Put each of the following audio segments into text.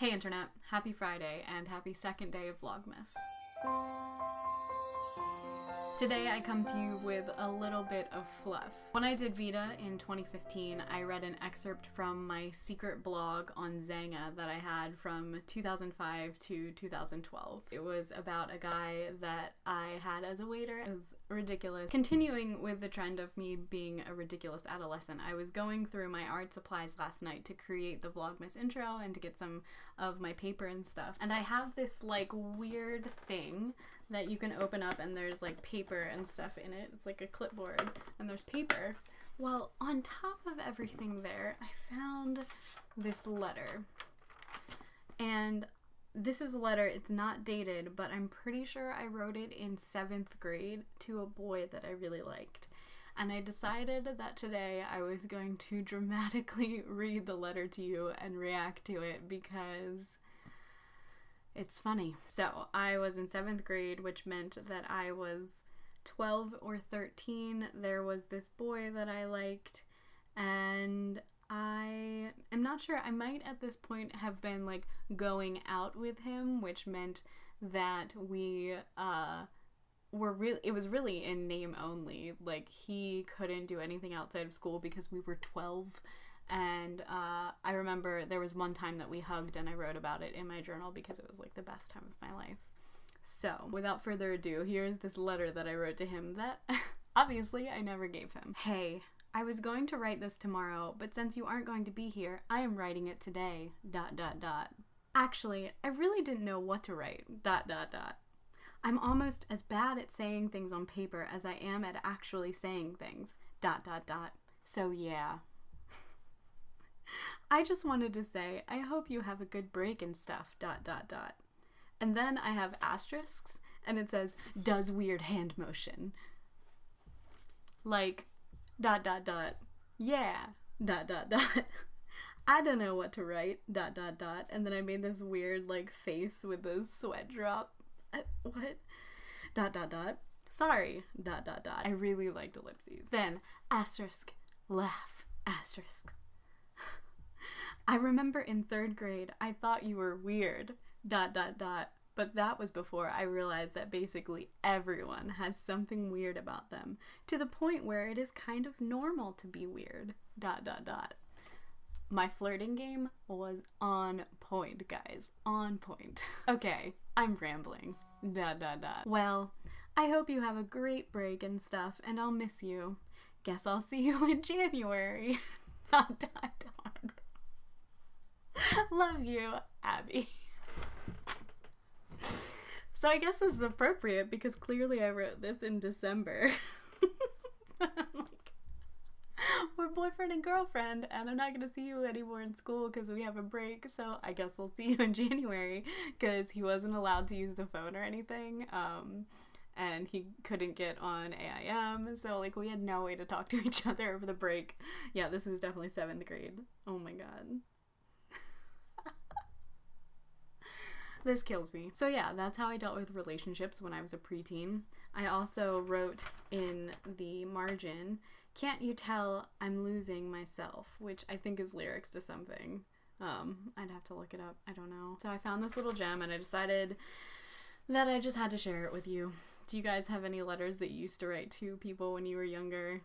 Hey Internet, happy Friday and happy second day of Vlogmas. Today I come to you with a little bit of fluff. When I did VEDA in 2015, I read an excerpt from my secret blog on Xanga that I had from 2005 to 2012. It was about a guy that I had as a waiter. It was ridiculous. Continuing with the trend of me being a ridiculous adolescent, I was going through my art supplies last night to create the Vlogmas intro and to get some of my paper and stuff. And I have this like weird thing that you can open up and there's like paper and stuff in it. It's like a clipboard and there's paper. Well, on top of everything there, I found this letter. And this is a letter, it's not dated, but I'm pretty sure I wrote it in seventh grade to a boy that I really liked. And I decided that today I was going to dramatically read the letter to you and react to it because it's funny. So I was in seventh grade, which meant that I was 12 or 13. There was this boy that I liked, and I am not sure. I might at this point have been like going out with him, which meant that we uh were really it was really in name only. Like he couldn't do anything outside of school because we were 12 and uh, I remember there was one time that we hugged and I wrote about it in my journal because it was like the best time of my life. So, without further ado, here's this letter that I wrote to him that obviously I never gave him. Hey, I was going to write this tomorrow, but since you aren't going to be here, I am writing it today. Dot dot dot. Actually, I really didn't know what to write. Dot dot dot. I'm almost as bad at saying things on paper as I am at actually saying things. Dot dot dot. So yeah. I just wanted to say, I hope you have a good break and stuff, dot dot dot. And then I have asterisks, and it says, does weird hand motion. Like, dot dot dot, yeah, dot dot dot. I don't know what to write, dot dot dot. And then I made this weird, like, face with a sweat drop. What? Dot dot dot. Sorry, dot dot dot. I really liked ellipses. Then, asterisk, laugh, asterisk. I remember in third grade, I thought you were weird, dot dot dot. But that was before I realized that basically everyone has something weird about them, to the point where it is kind of normal to be weird, dot dot dot. My flirting game was on point, guys. On point. Okay, I'm rambling. Dot dot dot. Well, I hope you have a great break and stuff, and I'll miss you. Guess I'll see you in January. dot dot dot. Love you, Abby. So I guess this is appropriate because clearly I wrote this in December. like, we're boyfriend and girlfriend, and I'm not gonna see you anymore in school because we have a break. So I guess we'll see you in January because he wasn't allowed to use the phone or anything. Um, and he couldn't get on AIM, so like we had no way to talk to each other over the break. Yeah, this is definitely seventh grade. Oh my god. This kills me. So yeah, that's how I dealt with relationships when I was a preteen. I also wrote in the margin, "Can't you tell I'm losing myself?" which I think is lyrics to something. Um, I'd have to look it up. I don't know. So I found this little gem and I decided that I just had to share it with you. Do you guys have any letters that you used to write to people when you were younger?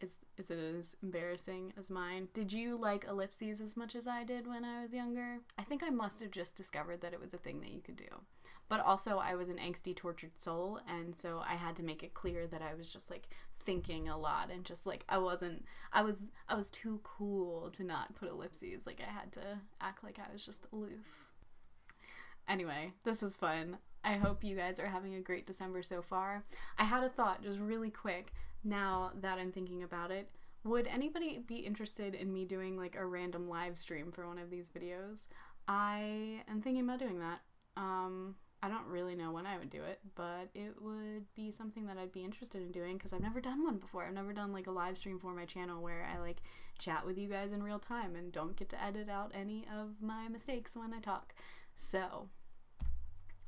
Is is it as embarrassing as mine? Did you like ellipses as much as I did when I was younger? I think I must have just discovered that it was a thing that you could do. But also I was an angsty tortured soul and so I had to make it clear that I was just like thinking a lot and just like I wasn't I was I was too cool to not put ellipses. Like I had to act like I was just aloof. Anyway, this is fun. I hope you guys are having a great December so far. I had a thought just really quick now that I'm thinking about it. Would anybody be interested in me doing like a random live stream for one of these videos? I am thinking about doing that. Um, I don't really know when I would do it, but it would be something that I'd be interested in doing because I've never done one before. I've never done like a live stream for my channel where I like chat with you guys in real time and don't get to edit out any of my mistakes when I talk. So,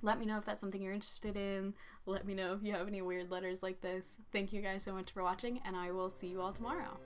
let me know if that's something you're interested in. Let me know if you have any weird letters like this. Thank you guys so much for watching, and I will see you all tomorrow.